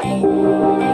Bye.